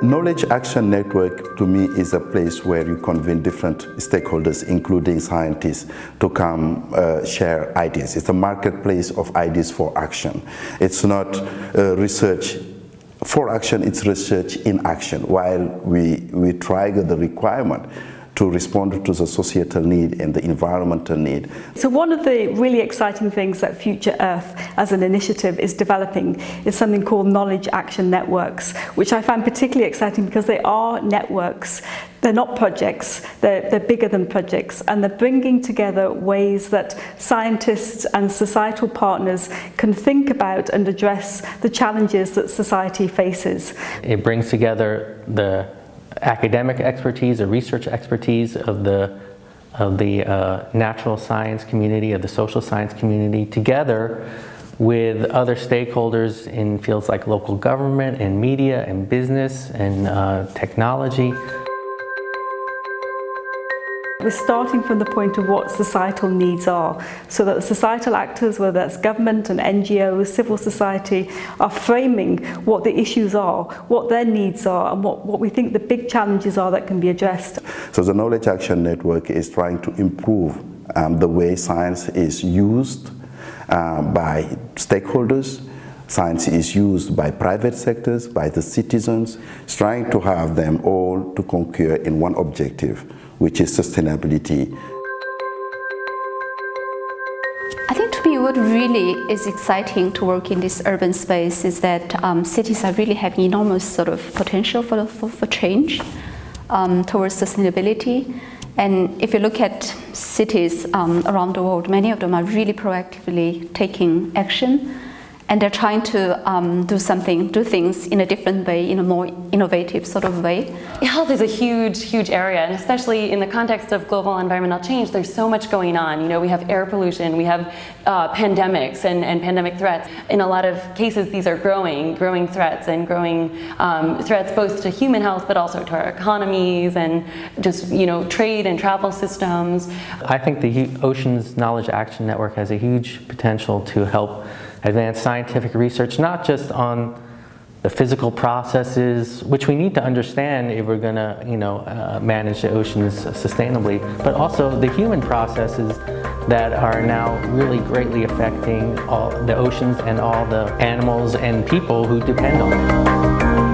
Knowledge Action Network to me is a place where you convene different stakeholders, including scientists, to come uh, share ideas. It's a marketplace of ideas for action. It's not uh, research for action, it's research in action, while we, we try the requirement to respond to the societal need and the environmental need. So one of the really exciting things that Future Earth as an initiative is developing is something called Knowledge Action Networks, which I find particularly exciting because they are networks they're not projects, they're, they're, bigger than projects, and they're bringing together ways that scientists and societal partners can think about and address the challenges that society faces. It brings together the academic expertise, the research expertise of the of the uh, natural science community, of the social science community, together with other stakeholders in fields like local government and media and business and uh, technology. We're starting from the point of what societal needs are, so that the societal actors, whether that's government and NGOs, civil society, are framing what the issues are, what their needs are, and what, what we think the big challenges are that can be addressed. So the Knowledge Action Network is trying to improve um, the way science is used uh, by stakeholders, Science is used by private sectors, by the citizens, trying to have them all to concur in one objective, which is sustainability. I think to me what really is exciting to work in this urban space is that um, cities are really having enormous sort of potential for, for, for change um, towards sustainability. And if you look at cities um, around the world, many of them are really proactively taking action and they're trying to um, do something, do things in a different way, in a more innovative sort of way. Health is a huge, huge area, and especially in the context of global environmental change, there's so much going on. You know, we have air pollution, we have uh, pandemics and, and pandemic threats. In a lot of cases, these are growing, growing threats and growing um, threats both to human health, but also to our economies and just, you know, trade and travel systems. I think the Oceans Knowledge Action Network has a huge potential to help advance scientific research, not just on the physical processes, which we need to understand if we're going to, you know, uh, manage the oceans sustainably, but also the human processes that are now really greatly affecting all the oceans and all the animals and people who depend on them.